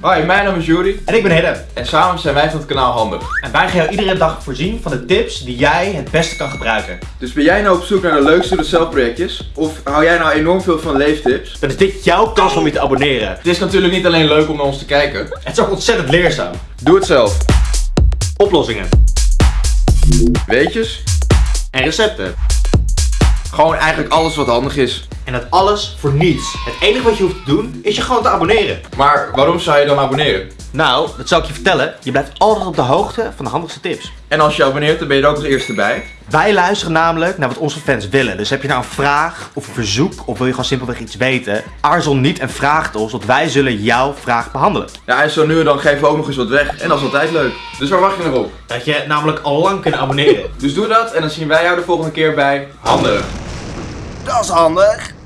Hoi, mijn naam is Juri En ik ben Hidde. en samen zijn wij van het kanaal Handig. En wij gaan jou iedere dag voorzien van de tips die jij het beste kan gebruiken. Dus ben jij nou op zoek naar de leukste projectjes? Of hou jij nou enorm veel van leeftips? Dan is dit jouw kans om je te abonneren. Het is natuurlijk niet alleen leuk om naar ons te kijken. Het is ook ontzettend leerzaam. Doe het zelf. Oplossingen Weetjes? en recepten. Gewoon eigenlijk alles wat handig is. En dat alles voor niets. Het enige wat je hoeft te doen is je gewoon te abonneren. Maar waarom zou je dan abonneren? Nou, dat zal ik je vertellen. Je blijft altijd op de hoogte van de handigste tips. En als je abonneert, dan ben je er ook als eerste bij. Wij luisteren namelijk naar wat onze fans willen. Dus heb je nou een vraag of een verzoek of wil je gewoon simpelweg iets weten? Aarzel niet en vraag het ons, want wij zullen jouw vraag behandelen. Ja, en zo nu en dan geven we ook nog eens wat weg. En dat is altijd leuk. Dus waar wacht je nog op? Dat je namelijk al lang kunt abonneren. Dus doe dat en dan zien wij jou de volgende keer bij Handig. Dat is handig.